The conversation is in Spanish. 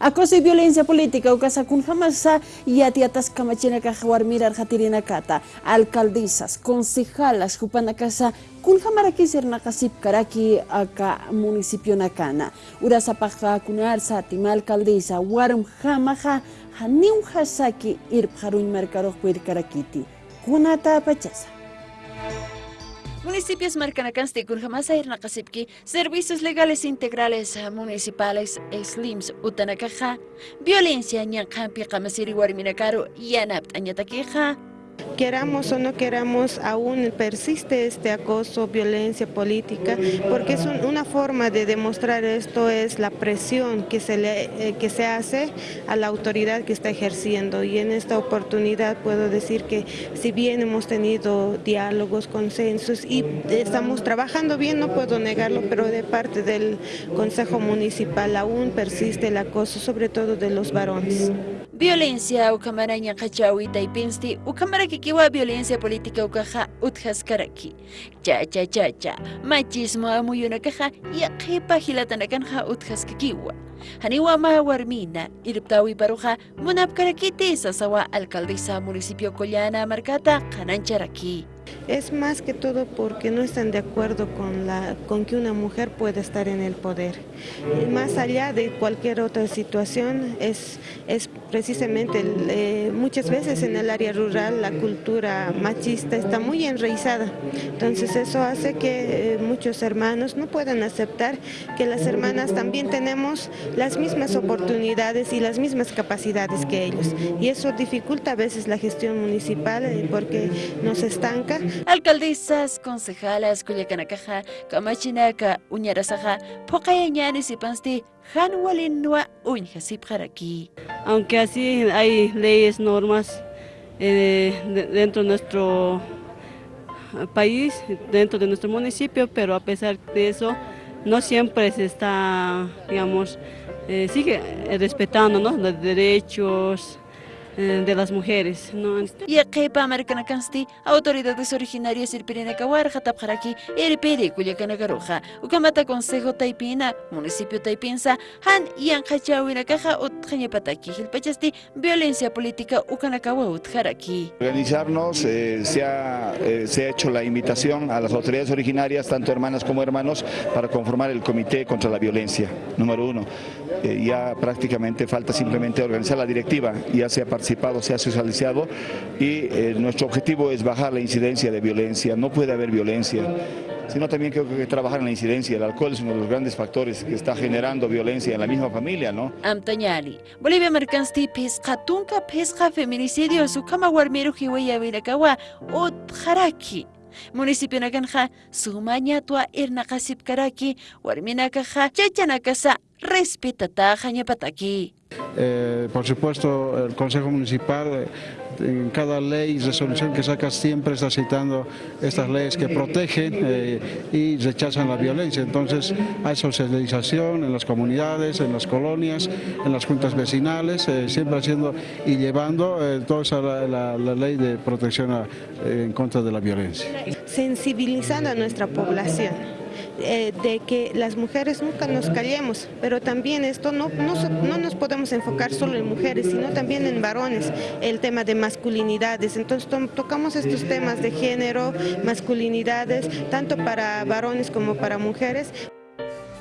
Acoso y violencia política ukasa kun hamasa yatiatas kamachinaka warmirar kata alcaldesas concejalas hupanakasa kun hamarakisir nakasip karaki aka municipio nakana urasapaka kunar satima alcaldesa warum hamaha haniu hasaki irp harun mercado karakiti kunata pachasa Municipios Marcanacanste, Kurhamasa, Irnacasipki, Servicios Legales Integrales Municipales, SLIMS, Utanacaja, Violencia, Ñankampi, Kamasiri, Warminacaro, Yanapt, Añataqueja, queramos o no queramos, aún persiste este acoso, violencia política, porque es una forma de demostrar esto, es la presión que se, le, eh, que se hace a la autoridad que está ejerciendo. Y en esta oportunidad puedo decir que si bien hemos tenido diálogos, consensos y estamos trabajando bien, no puedo negarlo, pero de parte del Consejo Municipal aún persiste el acoso, sobre todo de los varones. violencia ukamaraña qachawi taypinsti ukamaraki kikiwa. violencia política ukaja utqaskaraki chacha chacha machismo amuyunakaja yaqipa hilatanakanqa haniwa ma warmina, irptawi paruja, munapkarakiti sasawa alcaldesa municipio collana marcata, canancha Es más que todo porque no están de acuerdo con, la, con que una mujer pueda estar en el poder. Más allá de cualquier otra situación, es, es precisamente eh, muchas veces en el área rural la cultura machista está muy enraizada. Entonces eso hace que eh, muchos hermanos no puedan aceptar que las hermanas también tenemos las mismas oportunidades y las mismas capacidades que ellos. Y eso dificulta a veces la gestión municipal eh, porque nos estanca Alcaldesas, concejalas, Culiacanacaja, Camachinaca, Uñarasaja, Pocayañanes y Pansti, Hanwalinua, aquí. Aunque así hay leyes, normas eh, dentro de nuestro país, dentro de nuestro municipio, pero a pesar de eso, no siempre se está, digamos, eh, sigue respetando los derechos, de las mujeres. ¿no? Yaqipa Americanacansti, autoridades originarias Irpirina Kawar, Jatapjaraki, Iripiri, Culiacanagaroja, Ucamata Consejo Taipina, Municipio Taipinsa, Han Yan Hachawina Caja, Utjañapataki, Gilpachasti, Violencia Política, Ucanakawa, Utjaraki. Organizarnos, eh, se, ha, eh, se ha hecho la invitación a las autoridades originarias, tanto hermanas como hermanos, para conformar el Comité contra la Violencia, número uno. ya prácticamente falta simplemente organizar la directiva, ya se ha participado, se ha socializado y eh, nuestro objetivo es bajar la incidencia de violencia, no puede haber violencia sino también creo que trabajar en la incidencia. El alcohol es uno de los grandes factores que está generando violencia en la misma familia, ¿no? Amtañali, Bolivia Mercansti pesca tunca pesca feminicidio su kama warmero hiwaya virakawa o jaraki. Municipio Nakanja, Sumaña tua Irnakasip Karaki, Warminakaja, Chachanakasa, respetata Jañapataki. Eh, por supuesto, el Consejo Municipal eh, en cada ley y resolución que saca siempre está citando estas leyes que protegen eh, y rechazan la violencia. Entonces hay socialización en las comunidades, en las colonias, en las juntas vecinales, siempre haciendo y llevando toda esa, la, ley de protección en contra de la violencia. Sensibilizando a nuestra población eh, de que las mujeres nunca nos callemos, pero también esto no, no, nos podemos enfocar solo en mujeres, sino también en varones, el tema de masculinidades. Entonces tocamos estos temas de género, masculinidades, tanto para varones como para mujeres.